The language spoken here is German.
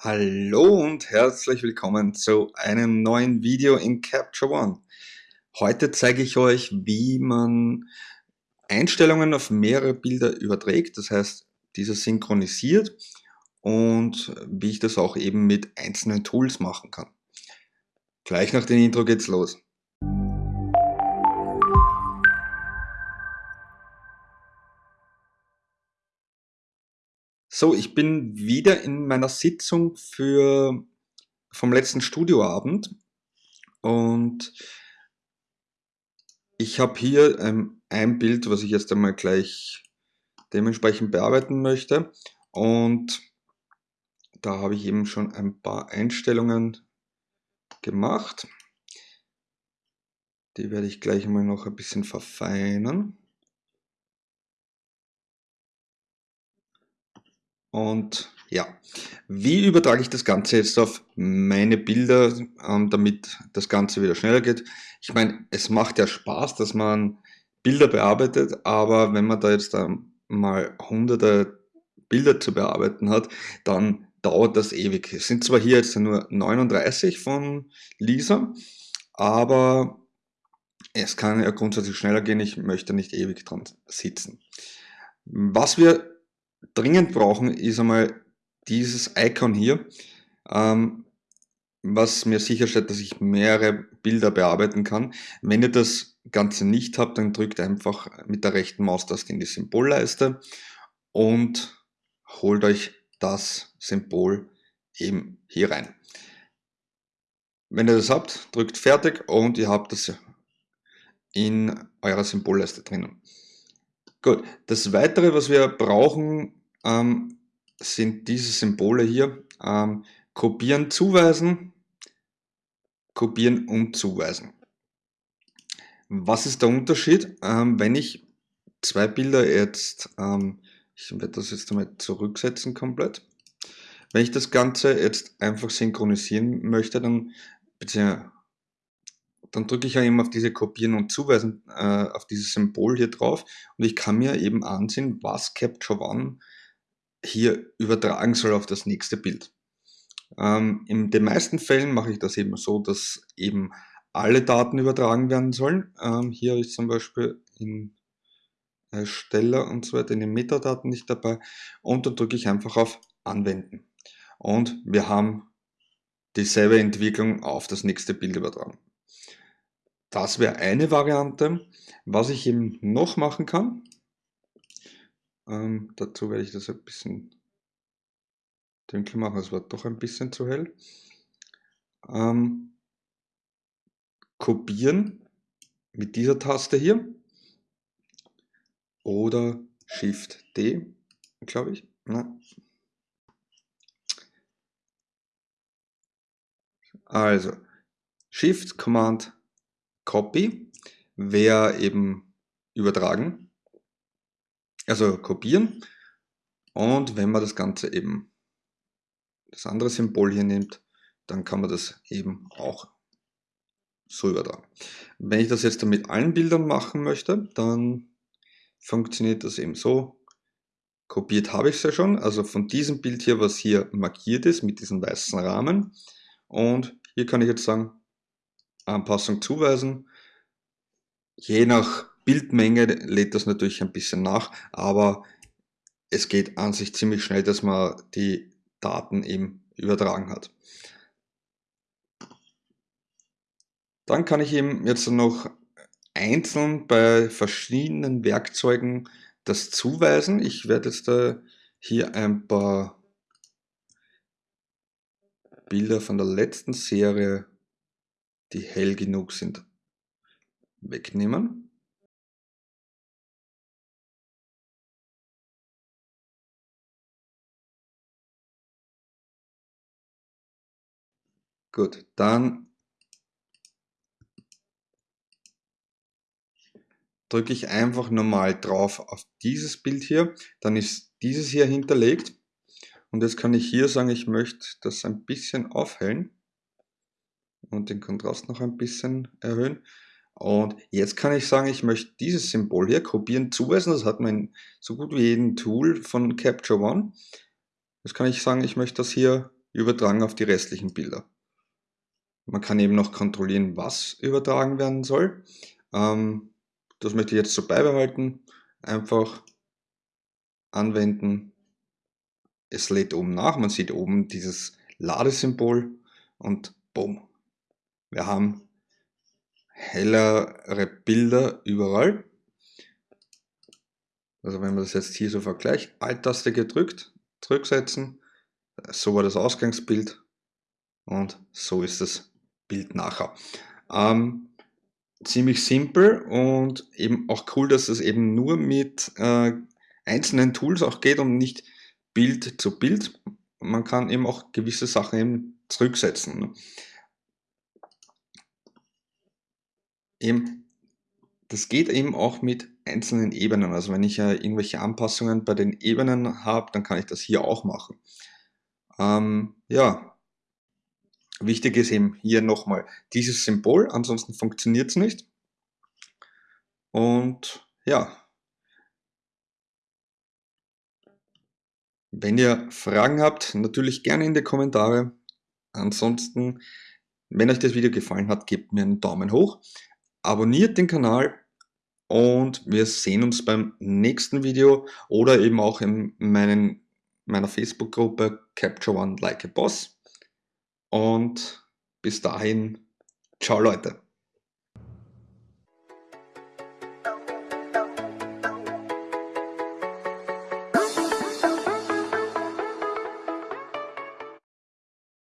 Hallo und herzlich willkommen zu einem neuen Video in Capture One. Heute zeige ich euch, wie man Einstellungen auf mehrere Bilder überträgt, das heißt, diese synchronisiert und wie ich das auch eben mit einzelnen Tools machen kann. Gleich nach dem Intro geht's los. So, ich bin wieder in meiner Sitzung für, vom letzten Studioabend und ich habe hier ähm, ein Bild, was ich jetzt einmal gleich dementsprechend bearbeiten möchte und da habe ich eben schon ein paar Einstellungen gemacht. Die werde ich gleich mal noch ein bisschen verfeinern. Und ja, wie übertrage ich das Ganze jetzt auf meine Bilder, ähm, damit das Ganze wieder schneller geht? Ich meine, es macht ja Spaß, dass man Bilder bearbeitet, aber wenn man da jetzt mal hunderte Bilder zu bearbeiten hat, dann dauert das ewig. Es sind zwar hier jetzt nur 39 von Lisa, aber es kann ja grundsätzlich schneller gehen. Ich möchte nicht ewig dran sitzen. Was wir dringend brauchen, ist einmal dieses Icon hier, ähm, was mir sicherstellt, dass ich mehrere Bilder bearbeiten kann. Wenn ihr das Ganze nicht habt, dann drückt einfach mit der rechten Maustaste in die Symbolleiste und holt euch das Symbol eben hier rein. Wenn ihr das habt, drückt fertig und ihr habt das in eurer Symbolleiste drinnen. Gut, das weitere, was wir brauchen, ähm, sind diese Symbole hier. Ähm, kopieren, zuweisen, kopieren und zuweisen. Was ist der Unterschied? Ähm, wenn ich zwei Bilder jetzt, ähm, ich werde das jetzt einmal zurücksetzen komplett. Wenn ich das Ganze jetzt einfach synchronisieren möchte, dann, beziehungsweise dann drücke ich ja eben auf diese Kopieren und Zuweisen, äh, auf dieses Symbol hier drauf und ich kann mir eben ansehen, was Capture One hier übertragen soll auf das nächste Bild. Ähm, in den meisten Fällen mache ich das eben so, dass eben alle Daten übertragen werden sollen. Ähm, hier ist zum Beispiel in Ersteller und so weiter in den Metadaten nicht dabei und dann drücke ich einfach auf Anwenden. Und wir haben dieselbe Entwicklung auf das nächste Bild übertragen. Das wäre eine Variante. Was ich eben noch machen kann, ähm, dazu werde ich das ein bisschen dunkler machen, es war doch ein bisschen zu hell. Ähm, kopieren mit dieser Taste hier oder Shift D, glaube ich. Na. Also Shift Command Copy wäre eben übertragen, also kopieren. Und wenn man das Ganze eben, das andere Symbol hier nimmt, dann kann man das eben auch so übertragen. Wenn ich das jetzt mit allen Bildern machen möchte, dann funktioniert das eben so. Kopiert habe ich es ja schon, also von diesem Bild hier, was hier markiert ist, mit diesem weißen Rahmen. Und hier kann ich jetzt sagen, Anpassung zuweisen. Je nach Bildmenge lädt das natürlich ein bisschen nach, aber es geht an sich ziemlich schnell, dass man die Daten eben übertragen hat. Dann kann ich eben jetzt noch einzeln bei verschiedenen Werkzeugen das zuweisen. Ich werde jetzt da hier ein paar Bilder von der letzten Serie die hell genug sind, wegnehmen. Gut, dann drücke ich einfach normal drauf auf dieses Bild hier, dann ist dieses hier hinterlegt. Und jetzt kann ich hier sagen, ich möchte das ein bisschen aufhellen und den Kontrast noch ein bisschen erhöhen. Und jetzt kann ich sagen, ich möchte dieses Symbol hier kopieren, zuweisen. Das hat man in so gut wie jedem Tool von Capture One. Jetzt kann ich sagen, ich möchte das hier übertragen auf die restlichen Bilder. Man kann eben noch kontrollieren, was übertragen werden soll. Ähm, das möchte ich jetzt so beibehalten. Einfach anwenden. Es lädt oben nach. Man sieht oben dieses Ladesymbol und bumm. Wir haben hellere Bilder überall. Also wenn man das jetzt hier so vergleicht, Alt-Taste gedrückt, zurücksetzen, so war das Ausgangsbild und so ist das Bild nachher. Ähm, ziemlich simpel und eben auch cool, dass es eben nur mit äh, einzelnen Tools auch geht und nicht Bild zu Bild. Man kann eben auch gewisse Sachen eben zurücksetzen. Eben, das geht eben auch mit einzelnen Ebenen. Also wenn ich ja irgendwelche Anpassungen bei den Ebenen habe, dann kann ich das hier auch machen. Ähm, ja, wichtig ist eben hier nochmal dieses Symbol, ansonsten funktioniert es nicht. Und ja, wenn ihr Fragen habt, natürlich gerne in die Kommentare. Ansonsten, wenn euch das Video gefallen hat, gebt mir einen Daumen hoch, abonniert den Kanal und wir sehen uns beim nächsten Video oder eben auch in meinen, meiner Facebook-Gruppe Capture One Like a Boss. Und bis dahin, ciao Leute.